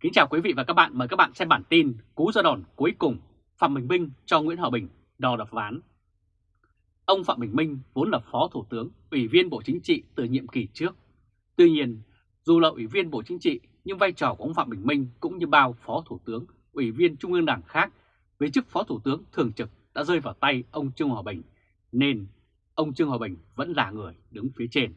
Kính chào quý vị và các bạn, mời các bạn xem bản tin Cú ra đòn cuối cùng Phạm Bình Minh cho Nguyễn Hòa Bình đò đập ván. Ông Phạm Bình Minh vốn là Phó Thủ tướng, Ủy viên Bộ Chính trị từ nhiệm kỳ trước. Tuy nhiên, dù là Ủy viên Bộ Chính trị nhưng vai trò của ông Phạm Bình Minh cũng như bao Phó Thủ tướng, Ủy viên Trung ương Đảng khác với chức Phó Thủ tướng thường trực đã rơi vào tay ông Trương Hòa Bình, nên ông Trương Hòa Bình vẫn là người đứng phía trên.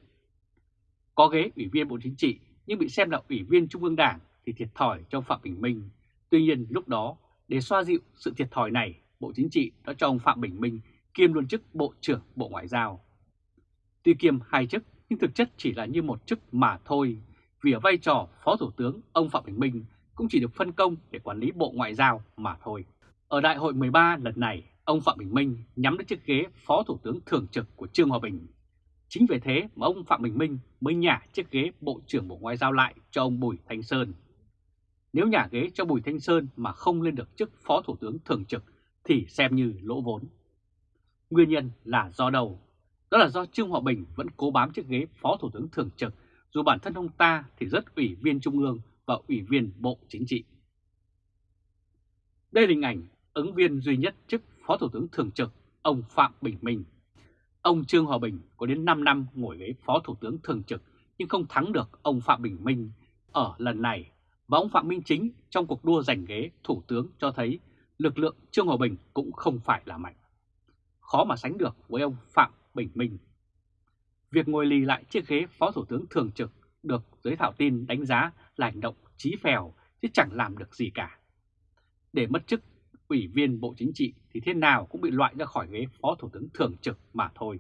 Có ghế Ủy viên Bộ Chính trị nhưng bị xem là Ủy viên Trung ương Đảng thì thiệt thòi cho Phạm Bình Minh. Tuy nhiên lúc đó, để xoa dịu sự thiệt thòi này, Bộ Chính trị đã cho ông Phạm Bình Minh kiêm luôn chức Bộ trưởng Bộ Ngoại giao. Tuy kiêm hai chức nhưng thực chất chỉ là như một chức mà thôi, vì ở vai trò Phó Thủ tướng ông Phạm Bình Minh cũng chỉ được phân công để quản lý Bộ Ngoại giao mà thôi. Ở Đại hội 13 lần này, ông Phạm Bình Minh nhắm đến chiếc ghế Phó Thủ tướng Thường trực của Trương Hòa Bình. Chính vì thế mà ông Phạm Bình Minh mới nhả chiếc ghế Bộ trưởng Bộ Ngoại giao lại cho ông Bùi Thanh Sơn. Nếu nhà ghế cho Bùi Thanh Sơn mà không lên được chức Phó Thủ tướng Thường trực thì xem như lỗ vốn. Nguyên nhân là do đầu. Đó là do Trương Hòa Bình vẫn cố bám chiếc ghế Phó Thủ tướng Thường trực dù bản thân ông ta thì rất ủy viên Trung ương và ủy viên Bộ Chính trị. Đây là hình ảnh ứng viên duy nhất chức Phó Thủ tướng Thường trực, ông Phạm Bình Minh. Ông Trương Hòa Bình có đến 5 năm ngồi ghế Phó Thủ tướng Thường trực nhưng không thắng được ông Phạm Bình Minh ở lần này và ông Phạm Minh Chính trong cuộc đua giành ghế Thủ tướng cho thấy lực lượng Trương Hòa Bình cũng không phải là mạnh. Khó mà sánh được với ông Phạm Bình Minh. Việc ngồi lì lại chiếc ghế Phó Thủ tướng Thường trực được giới thảo tin đánh giá là hành động trí phèo chứ chẳng làm được gì cả. Để mất chức, Ủy viên Bộ Chính trị thì thế nào cũng bị loại ra khỏi ghế Phó Thủ tướng Thường trực mà thôi.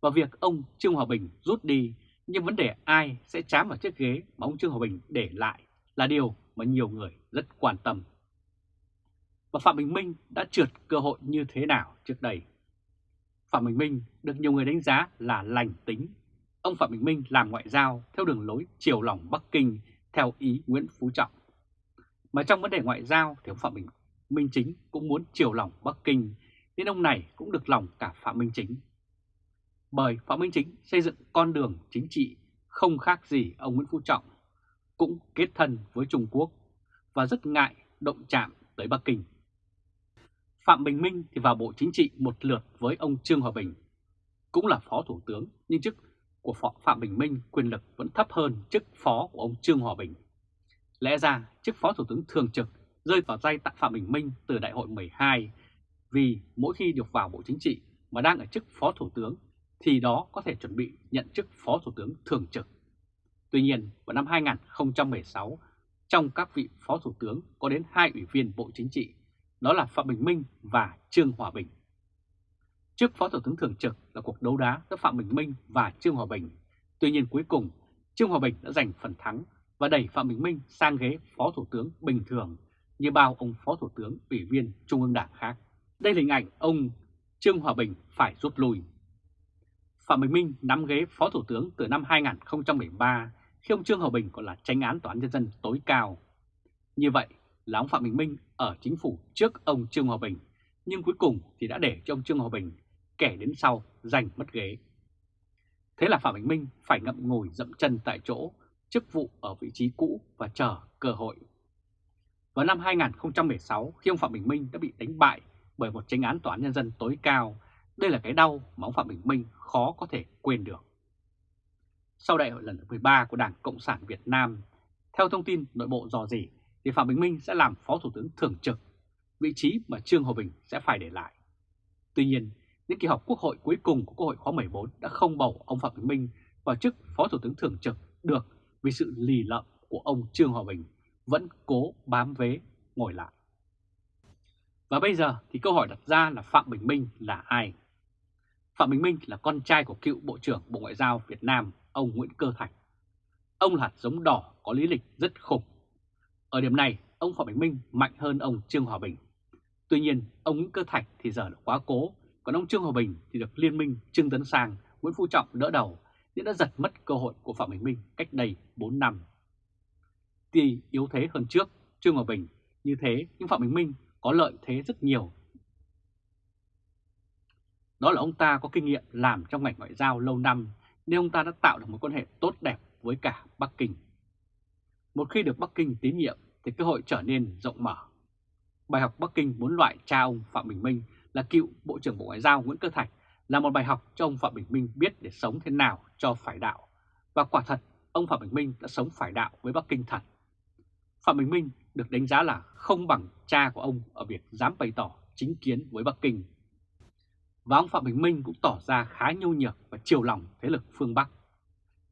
Và việc ông Trương Hòa Bình rút đi nhưng vấn đề ai sẽ chám vào chiếc ghế mà ông Trương Hòa Bình để lại là điều mà nhiều người rất quan tâm. Và Phạm Bình Minh đã trượt cơ hội như thế nào trước đây? Phạm Bình Minh được nhiều người đánh giá là lành tính. Ông Phạm Bình Minh làm ngoại giao theo đường lối chiều lòng Bắc Kinh theo ý Nguyễn Phú Trọng. Mà trong vấn đề ngoại giao thì ông Phạm Bình Minh Chính cũng muốn chiều lòng Bắc Kinh, nên ông này cũng được lòng cả Phạm Minh Chính. Bởi Phạm Minh Chính xây dựng con đường chính trị không khác gì ông Nguyễn Phú Trọng, cũng kết thân với Trung Quốc và rất ngại động chạm tới Bắc Kinh. Phạm Bình Minh thì vào Bộ Chính trị một lượt với ông Trương Hòa Bình, cũng là Phó Thủ tướng nhưng chức của Phạm Bình Minh quyền lực vẫn thấp hơn chức Phó của ông Trương Hòa Bình. Lẽ ra chức Phó Thủ tướng thường trực rơi vào tay tặng Phạm Bình Minh từ Đại hội 12 vì mỗi khi được vào Bộ Chính trị mà đang ở chức Phó Thủ tướng thì đó có thể chuẩn bị nhận chức Phó Thủ tướng Thường trực. Tuy nhiên, vào năm 2016, trong các vị Phó Thủ tướng có đến hai ủy viên Bộ Chính trị, đó là Phạm Bình Minh và Trương Hòa Bình. Chức Phó Thủ tướng Thường trực là cuộc đấu đá giữa Phạm Bình Minh và Trương Hòa Bình. Tuy nhiên cuối cùng, Trương Hòa Bình đã giành phần thắng và đẩy Phạm Bình Minh sang ghế Phó Thủ tướng bình thường như bao ông Phó Thủ tướng, Ủy viên Trung ương Đảng khác. Đây là hình ảnh ông Trương Hòa Bình phải rút lui. Phạm Bình Minh nắm ghế Phó Thủ tướng từ năm 2013 khi ông Trương Hòa Bình còn là tranh án tòa án nhân dân tối cao. Như vậy là ông Phạm Bình Minh ở chính phủ trước ông Trương Hòa Bình, nhưng cuối cùng thì đã để cho ông Trương Hòa Bình kẻ đến sau giành mất ghế. Thế là Phạm Bình Minh phải ngậm ngồi dậm chân tại chỗ, chức vụ ở vị trí cũ và chờ cơ hội. Vào năm 2016, khi ông Phạm Bình Minh đã bị đánh bại bởi một tranh án tòa án nhân dân tối cao, đây là cái đau mà ông Phạm Bình Minh khó có thể quên được. Sau đại hội lần thứ 13 của Đảng Cộng sản Việt Nam, theo thông tin nội bộ dò dỉ, thì Phạm Bình Minh sẽ làm Phó Thủ tướng Thường trực, vị trí mà Trương Hòa Bình sẽ phải để lại. Tuy nhiên, những kỳ họp quốc hội cuối cùng của Quốc hội khóa 14 đã không bầu ông Phạm Bình Minh vào chức Phó Thủ tướng Thường trực được vì sự lì lợm của ông Trương Hòa Bình vẫn cố bám vế ngồi lại. Và bây giờ thì câu hỏi đặt ra là Phạm Bình Minh là ai? Phạm Bình Minh là con trai của cựu Bộ trưởng Bộ Ngoại giao Việt Nam, ông Nguyễn Cơ Thạch. Ông là hạt giống đỏ có lý lịch rất khủng. Ở điểm này, ông Phạm Bình Minh mạnh hơn ông Trương Hòa Bình. Tuy nhiên, ông Nguyễn Cơ Thạch thì giờ là quá cố, còn ông Trương Hòa Bình thì được Liên minh Trương Tấn Sang, Nguyễn Phú Trọng đỡ đầu, nên đã giật mất cơ hội của Phạm Bình Minh cách đây 4 năm. Tuy yếu thế hơn trước, Trương Hòa Bình như thế, nhưng Phạm Bình Minh có lợi thế rất nhiều đó là ông ta có kinh nghiệm làm trong ngành ngoại giao lâu năm nên ông ta đã tạo được một quan hệ tốt đẹp với cả Bắc Kinh. Một khi được Bắc Kinh tín nhiệm thì cơ hội trở nên rộng mở. Bài học Bắc Kinh muốn loại cha ông Phạm Bình Minh là cựu Bộ trưởng Bộ Ngoại giao Nguyễn Cơ Thạch là một bài học cho ông Phạm Bình Minh biết để sống thế nào cho phải đạo. Và quả thật, ông Phạm Bình Minh đã sống phải đạo với Bắc Kinh thật. Phạm Bình Minh được đánh giá là không bằng cha của ông ở việc dám bày tỏ chính kiến với Bắc Kinh. Và ông Phạm Bình Minh cũng tỏ ra khá nhu nhược và chiều lòng thế lực phương Bắc.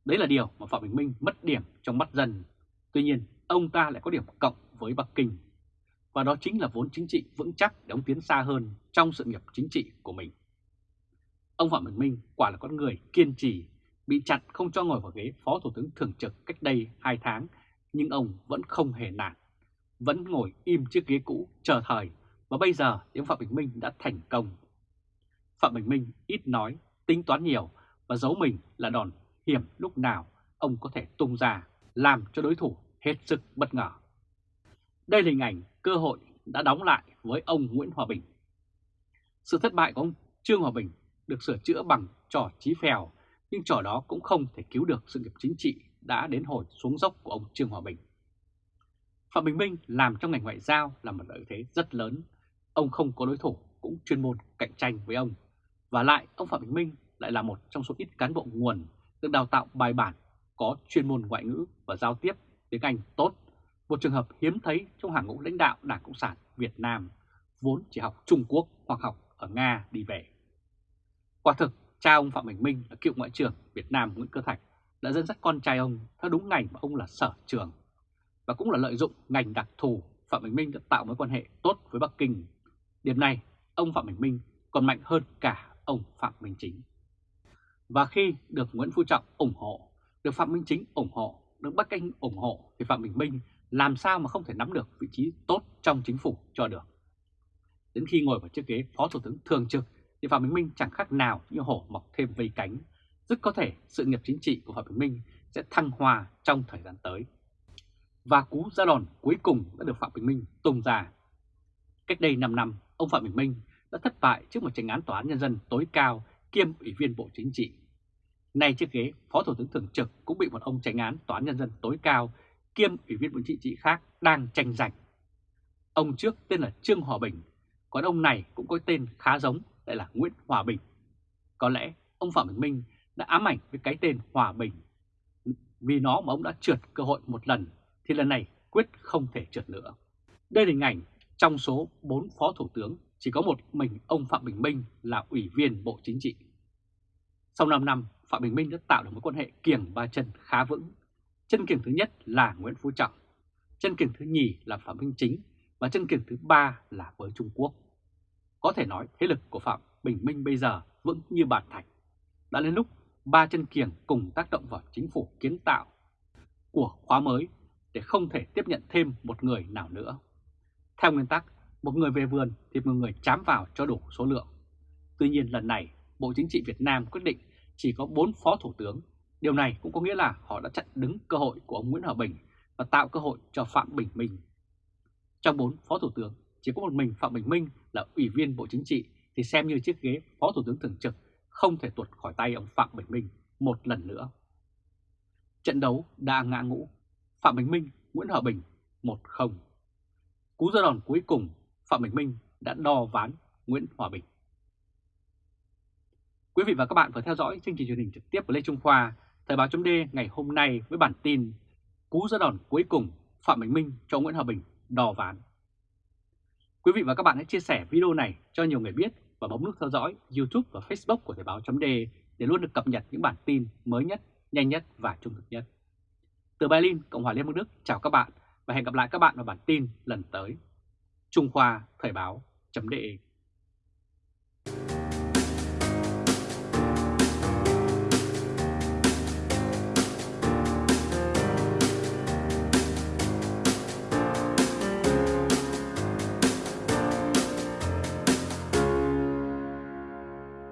Đấy là điều mà Phạm Bình Minh mất điểm trong mắt dân. Tuy nhiên, ông ta lại có điểm cộng với Bắc Kinh. Và đó chính là vốn chính trị vững chắc để ông tiến xa hơn trong sự nghiệp chính trị của mình. Ông Phạm Bình Minh quả là con người kiên trì, bị chặn không cho ngồi vào ghế Phó Thủ tướng Thường trực cách đây 2 tháng, nhưng ông vẫn không hề nản, vẫn ngồi im chiếc ghế cũ chờ thời và bây giờ ông Phạm Bình Minh đã thành công. Phạm Bình Minh ít nói, tính toán nhiều và giấu mình là đòn hiểm lúc nào ông có thể tung ra, làm cho đối thủ hết sức bất ngờ. Đây là hình ảnh cơ hội đã đóng lại với ông Nguyễn Hòa Bình. Sự thất bại của ông Trương Hòa Bình được sửa chữa bằng trò trí phèo, nhưng trò đó cũng không thể cứu được sự nghiệp chính trị đã đến hồi xuống dốc của ông Trương Hòa Bình. Phạm Bình Minh làm trong ngành ngoại giao là một lợi thế rất lớn. Ông không có đối thủ cũng chuyên môn cạnh tranh với ông. Và lại ông Phạm Bình Minh lại là một trong số ít cán bộ nguồn được đào tạo bài bản, có chuyên môn ngoại ngữ và giao tiếp tiếng Anh tốt. Một trường hợp hiếm thấy trong hàng ngũ lãnh đạo Đảng Cộng sản Việt Nam, vốn chỉ học Trung Quốc hoặc học ở Nga đi về. Quả thực, cha ông Phạm Bình Minh là cựu Ngoại trưởng Việt Nam Nguyễn Cơ Thạch đã dẫn dắt con trai ông theo đúng ngành mà ông là sở trường. Và cũng là lợi dụng ngành đặc thù Phạm Bình Minh đã tạo mối quan hệ tốt với Bắc Kinh. Điểm này, ông Phạm Bình Minh còn mạnh hơn cả ông Phạm Minh Chính. Và khi được Nguyễn Phú Trọng ủng hộ, được Phạm Minh Chính ủng hộ, được Bắc Kinh ủng hộ thì Phạm Bình Minh làm sao mà không thể nắm được vị trí tốt trong chính phủ cho được. Đến khi ngồi vào chiếc ghế Phó Thủ tướng Thường trực thì Phạm Bình Minh chẳng khác nào như hổ mọc thêm vây cánh. Rất có thể sự nghiệp chính trị của Phạm Bình Minh sẽ thăng hoa trong thời gian tới. Và cú ra đòn cuối cùng đã được Phạm Bình Minh tung ra. Cách đây 5 năm, ông Phạm Bình Minh đã thất bại trước một tranh án tòa án nhân dân tối cao kiêm ủy viên Bộ Chính trị. Nay chiếc ghế Phó Thủ tướng Thường trực cũng bị một ông tranh án tòa án nhân dân tối cao kiêm ủy viên Bộ Chính trị khác đang tranh giành. Ông trước tên là Trương Hòa Bình, còn ông này cũng có tên khá giống lại là Nguyễn Hòa Bình. Có lẽ ông Phạm Bình Minh đã ám ảnh với cái tên Hòa Bình. Vì nó mà ông đã trượt cơ hội một lần thì lần này quyết không thể trượt nữa. Đây là hình ảnh trong số 4 phó thủ tướng chỉ có một mình ông Phạm Bình Minh là ủy viên Bộ Chính trị. Sau 5 năm, Phạm Bình Minh đã tạo được mối quan hệ kiềng ba chân khá vững. Chân kiềng thứ nhất là Nguyễn Phú Trọng, chân kiềng thứ nhì là Phạm Minh Chính và chân kiềng thứ ba là với Trung Quốc. Có thể nói thế lực của Phạm Bình Minh bây giờ vững như bàn thạch. Đã đến lúc ba chân kiềng cùng tác động vào chính phủ kiến tạo của khóa mới để không thể tiếp nhận thêm một người nào nữa. Theo nguyên tắc, một người về vườn thì một người chám vào cho đủ số lượng. Tuy nhiên lần này, Bộ Chính trị Việt Nam quyết định chỉ có 4 phó thủ tướng. Điều này cũng có nghĩa là họ đã chặn đứng cơ hội của ông Nguyễn Hòa Bình và tạo cơ hội cho Phạm Bình Minh. Trong 4 phó thủ tướng, chỉ có một mình Phạm Bình Minh là ủy viên Bộ Chính trị thì xem như chiếc ghế phó thủ tướng thường trực không thể tuột khỏi tay ông Phạm Bình Minh một lần nữa. Trận đấu đã ngã ngũ, Phạm Bình Minh, Nguyễn Hòa Bình 1-0. Cú ra đòn cuối cùng, Phạm Bình Minh đã đo ván Nguyễn Hòa Bình. Quý vị và các bạn vừa theo dõi chương trình truyền hình trực tiếp của Lê Trung Khoa, Thời báo .d ngày hôm nay với bản tin Cú ra đòn cuối cùng Phạm Bình Minh cho Nguyễn Hòa Bình đo ván. Quý vị và các bạn hãy chia sẻ video này cho nhiều người biết và bấm nút theo dõi YouTube và Facebook của Thời báo .d để luôn được cập nhật những bản tin mới nhất, nhanh nhất và trung thực nhất. Từ Berlin, Cộng hòa Liên bang Đức, chào các bạn và hẹn gặp lại các bạn vào bản tin lần tới. Trung Khoa Thời báo chấm